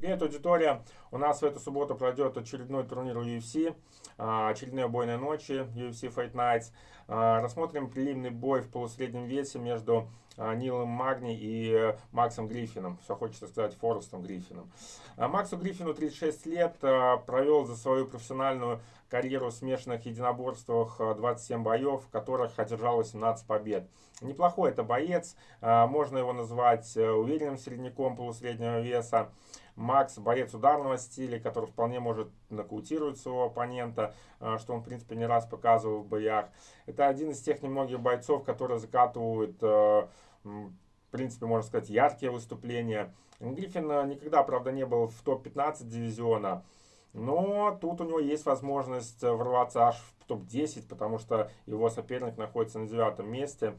Привет, аудитория! У нас в эту субботу пройдет очередной турнир UFC, а, очередные бойные ночи UFC Fight Nights. А, рассмотрим прилимный бой в полусреднем весе между а, Нилом Магни и э, Максом Гриффином. Все хочется сказать Форестом Гриффином. Максу Гриффину 36 лет, провел за свою профессиональную карьеру в смешанных единоборствах 27 боев, в которых одержал 18 побед. Неплохой это боец, можно его назвать э, уверенным середняком полусреднего веса. Макс боец ударного стиля, который вполне может нокаутировать своего оппонента, э, что он, в принципе, не раз показывал в боях. Это один из тех немногих бойцов, которые закатывают, э, в принципе, можно сказать, яркие выступления. Гриффин э, никогда, правда, не был в топ-15 дивизиона, но тут у него есть возможность ворваться аж в топ-10, потому что его соперник находится на девятом месте.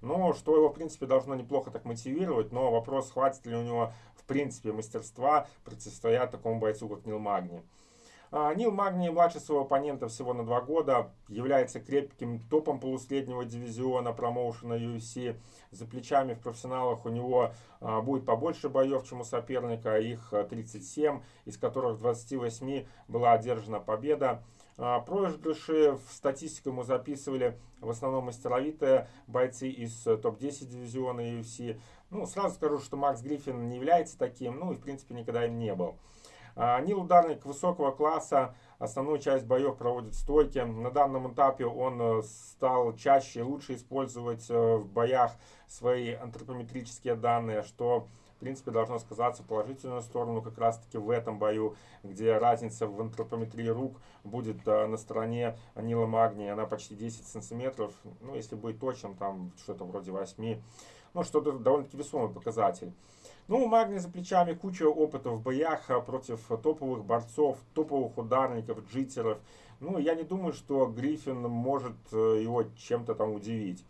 Ну, что его, в принципе, должно неплохо так мотивировать, но вопрос, хватит ли у него, в принципе, мастерства противостоять такому бойцу, как Нил Магни. А, Нил Магни младше своего оппонента всего на два года, является крепким топом полусреднего дивизиона промоушена UFC. За плечами в профессионалах у него а, будет побольше боев, чем у соперника, их 37, из которых 28 была одержана победа. А, проигрыши в статистику мы записывали в основном мастеровитые бойцы из э, топ-10 дивизиона UFC. Ну, сразу скажу, что Макс Гриффин не является таким, ну и в принципе никогда им не был. А, Нил ударник высокого класса, основную часть боев проводит стойки. На данном этапе он э, стал чаще и лучше использовать э, в боях свои антропометрические данные, что в принципе, должно сказаться в положительную сторону как раз-таки в этом бою, где разница в антропометрии рук будет на стороне Нила Магния, она почти 10 сантиметров, ну, если быть точным, там что-то вроде 8, ну, что-то довольно-таки весомый показатель. Ну, у Магни за плечами куча опыта в боях э, против топовых борцов, топовых ударников, джитеров. Ну, я не думаю, что Гриффин может э, его чем-то там удивить.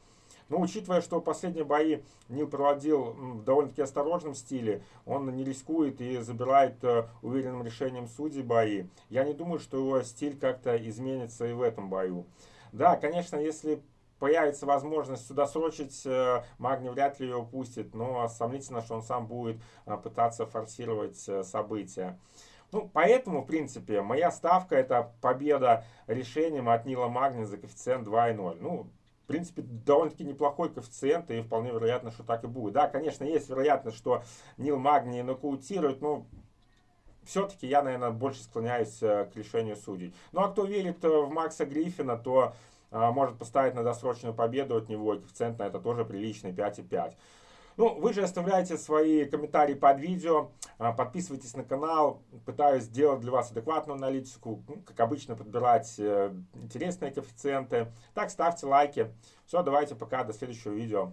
Но учитывая, что последние бои Нил проводил в довольно-таки осторожном стиле, он не рискует и забирает э, уверенным решением судей бои, я не думаю, что его стиль как-то изменится и в этом бою. Да, конечно, если появится возможность сюда срочить, э, Магни вряд ли ее упустит, но сомнительно, что он сам будет э, пытаться форсировать события. Ну, поэтому, в принципе, моя ставка это победа решением от Нила Магни за коэффициент 2,0. Ну, в принципе, довольно-таки неплохой коэффициент, и вполне вероятно, что так и будет. Да, конечно, есть вероятность, что Нил Магни нокаутирует, но все-таки я, наверное, больше склоняюсь э, к решению судей. Ну, а кто верит э, в Макса Гриффина, то а, может поставить на досрочную победу от него, и коэффициент на это тоже приличный, 5,5. Ну, вы же оставляйте свои комментарии под видео, а, подписывайтесь на канал, пытаюсь сделать для вас адекватную аналитику, ну, как обычно подбирать э, интересные коэффициенты. Так, ставьте лайки. Все, давайте пока, до следующего видео.